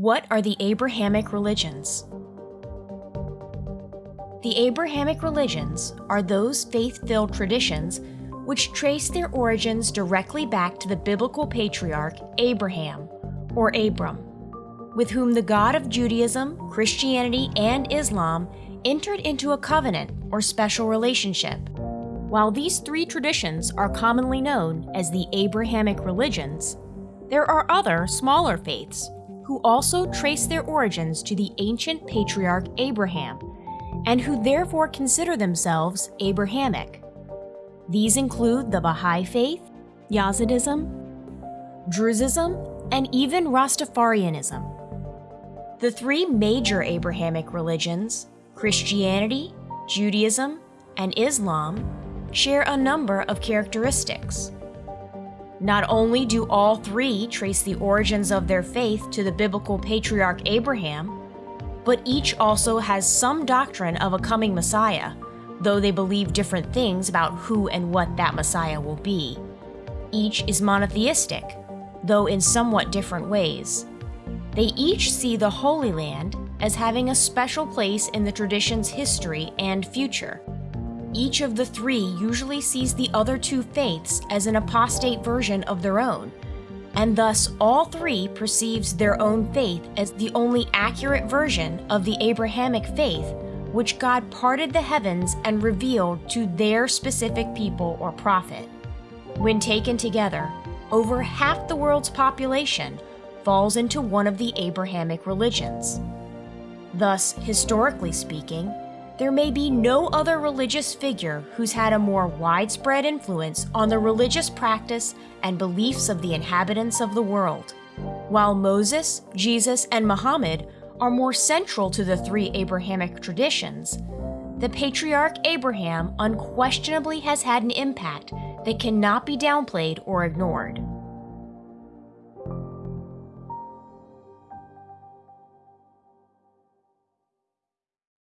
What are the Abrahamic religions? The Abrahamic religions are those faith filled traditions which trace their origins directly back to the biblical patriarch Abraham, or Abram, with whom the God of Judaism, Christianity, and Islam entered into a covenant or special relationship. While these three traditions are commonly known as the Abrahamic religions, there are other smaller faiths who also trace their origins to the ancient patriarch Abraham and who therefore consider themselves Abrahamic. These include the Baha'i Faith, Yazidism, Druzism, and even Rastafarianism. The three major Abrahamic religions, Christianity, Judaism, and Islam, share a number of characteristics. Not only do all three trace the origins of their faith to the biblical patriarch Abraham, but each also has some doctrine of a coming Messiah, though they believe different things about who and what that Messiah will be. Each is monotheistic, though in somewhat different ways. They each see the Holy Land as having a special place in the tradition's history and future. Each of the three usually sees the other two faiths as an apostate version of their own, and thus all three perceives their own faith as the only accurate version of the Abrahamic faith which God parted the heavens and revealed to their specific people or prophet. When taken together, over half the world's population falls into one of the Abrahamic religions. Thus, historically speaking, there may be no other religious figure who's had a more widespread influence on the religious practice and beliefs of the inhabitants of the world. While Moses, Jesus, and Muhammad are more central to the three Abrahamic traditions, the patriarch Abraham unquestionably has had an impact that cannot be downplayed or ignored.